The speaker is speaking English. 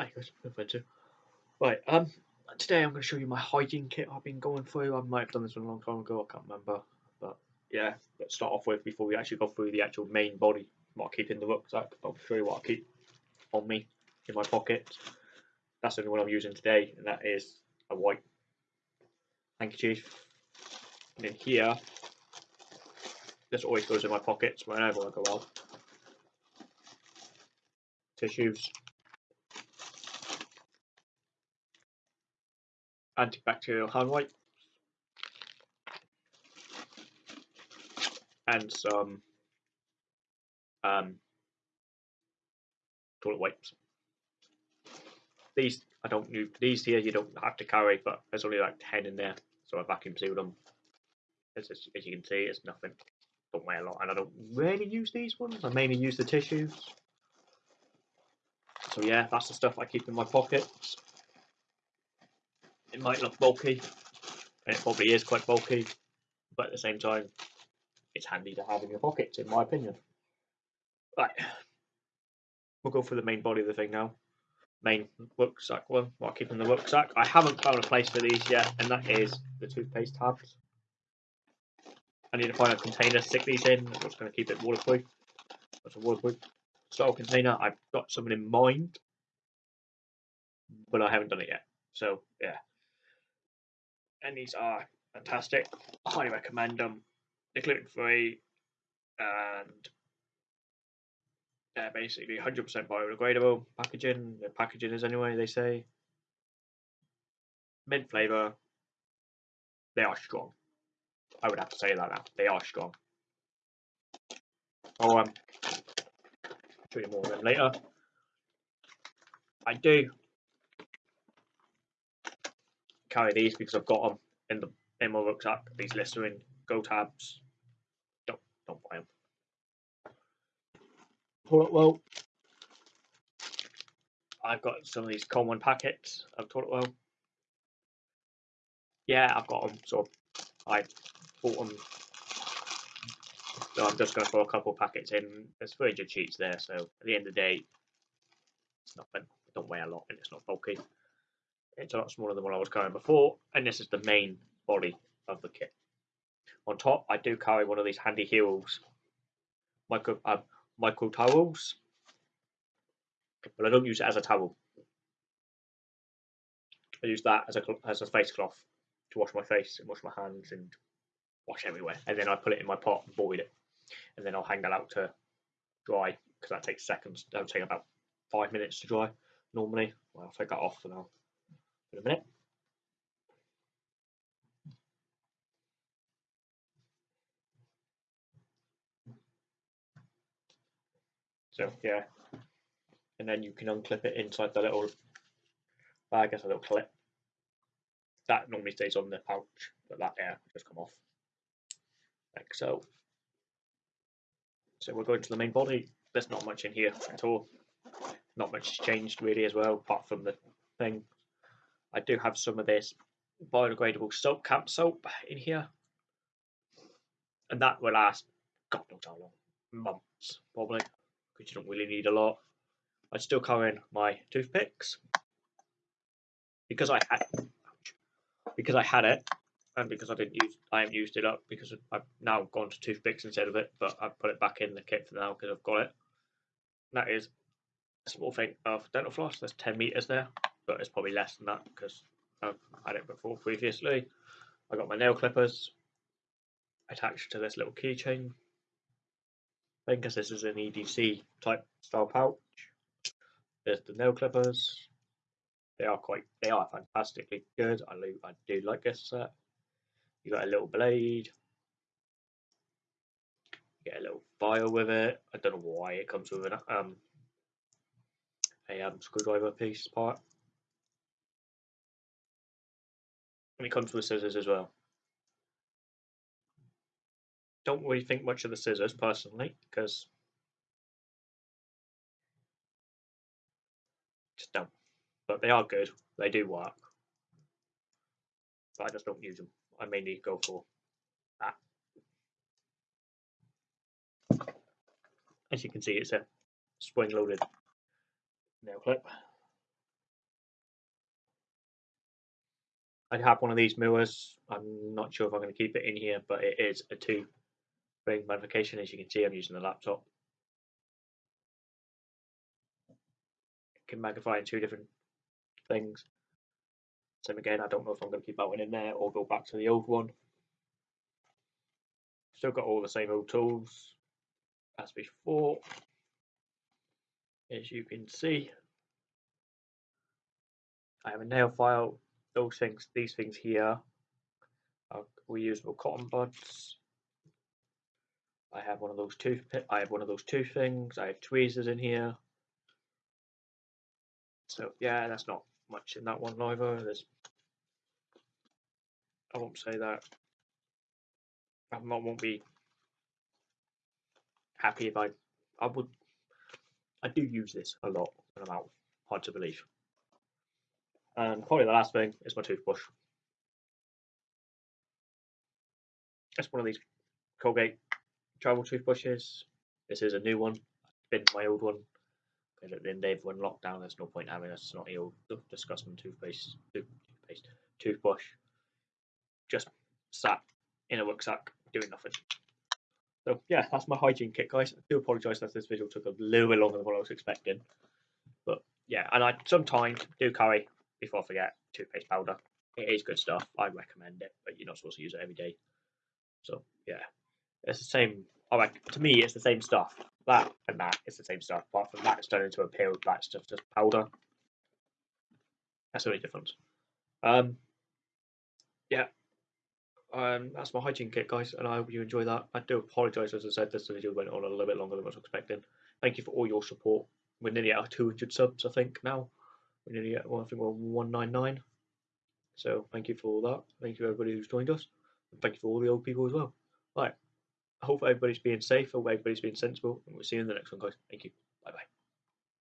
I guess offensive. Right, um, today I'm going to show you my hygiene kit I've been going through. I might have done this one a long time ago, I can't remember. But yeah, let's start off with before we actually go through the actual main body, what I keep in the rucksack. I'll show you what I keep on me in my pockets. That's the only one I'm using today, and that is a white handkerchief. And in here, this always goes in my pockets whenever I go out. Tissues. Antibacterial hand wipes. And some um, toilet wipes. These I don't need. these here you don't have to carry, but there's only like ten in there, so I vacuum sealed them. As, as, as you can see, it's nothing. Don't weigh a lot, and I don't really use these ones. I mainly use the tissues. So yeah, that's the stuff I keep in my pockets. It might look bulky, and it probably is quite bulky, but at the same time, it's handy to have in your pockets, in my opinion. Right, we'll go for the main body of the thing now. Main rucksack one, while keeping keep in the rucksack. I haven't found a place for these yet, and that is the toothpaste tabs. I need to find a container to stick these in. That's going to keep it waterproof. That's a waterproof style container. I've got something in mind, but I haven't done it yet. So yeah, and these are fantastic. I highly recommend them. They're gluten free and they're basically 100% biodegradable packaging. The packaging is anyway, they say. Mint flavour. They are strong. I would have to say that now. They are strong. I'll um, show you more of them later. I do carry these because I've got them in the in my rucksack. These Listerine Go tabs. Don't don't buy them. Toilet well. I've got some of these common packets of toilet well. Yeah, I've got them. So I bought them. So I'm just going to throw a couple packets in. There's 300 sheets there, so at the end of the day, it's nothing. It don't weigh a lot and it's not bulky. It's a lot smaller than what I was carrying before, and this is the main body of the kit. On top, I do carry one of these handy heroes micro uh, micro towels, but I don't use it as a towel. I use that as a as a face cloth to wash my face and wash my hands and wash everywhere. And then I put it in my pot and boil it, and then I'll hang that out to dry because that takes seconds. That'll take about five minutes to dry normally. Well, I'll take that off for now a minute. So yeah, and then you can unclip it inside the little bag as a little clip. That normally stays on the pouch, but that air will just come off like so. So we're going to the main body. There's not much in here at all. Not much has changed really as well, apart from the thing. I do have some of this biodegradable soap, camp soap in here. And that will last, God knows how long, months probably, because you don't really need a lot. I still carry in my toothpicks because I had because I had it and because I didn't use I haven't used it up because I've now gone to toothpicks instead of it, but I've put it back in the kit for now because I've got it. And that is a small thing of dental floss. There's 10 meters there, but it's probably less than that because I've had it before previously. I got my nail clippers attached to this little keychain thing because this is an EDC type style pouch. There's the nail clippers. They are quite, they are fantastically good. I do, I do like this set. You got a little blade. You get a little file with it. I don't know why it comes with an um a um, screwdriver piece part. And it comes with scissors as well. Don't really think much of the scissors personally, because just don't. But they are good. They do work. But I just don't use them. I mainly go for that. As you can see, it's a spring-loaded nail clip. I have one of these mirrors. I'm not sure if I'm going to keep it in here, but it is a two ring magnification. As you can see, I'm using the laptop. It can magnify in two different things. Same again, I don't know if I'm going to keep that one in there or go back to the old one. Still got all the same old tools as before. As you can see, I have a nail file. Those things, these things here are reusable cotton buds. I have one of those tooth. I have one of those two things. I have tweezers in here. So yeah, that's not much in that one either. There's, I won't say that. I won't be happy if I, I would, I do use this a lot when I'm out. Hard to believe. Um, and probably the last thing is my toothbrush. It's one of these Colgate travel toothbrushes. This is a new one. Been my old one because at the end of when lockdown, there's no point having a snotty old disgusting toothpaste, toothpaste, toothbrush. Just sat in a rucksack doing nothing. So yeah, that's my hygiene kit, guys. I do apologise that this video took a little bit longer than what I was expecting, but yeah, and I sometimes do carry before I forget toothpaste powder. It is good stuff. I recommend it, but you're not supposed to use it every day. So yeah, it's the same. I like to me, it's the same stuff. That and that is the same stuff. Apart from that, it's turned into a pill. That's just just powder. That's the only difference. Um, yeah, um, that's my hygiene kit, guys, and I hope you enjoy that. I do apologise, as I said, this video went on a little bit longer than I was expecting. Thank you for all your support. We're nearly at 200 subs, I think, now. We're nearly at, well, I think we're 199. So thank you for all that. Thank you everybody who's joined us. And thank you for all the old people as well. Right. I hope everybody's being safe. I hope everybody's being sensible. And we'll see you in the next one, guys. Thank you. Bye bye.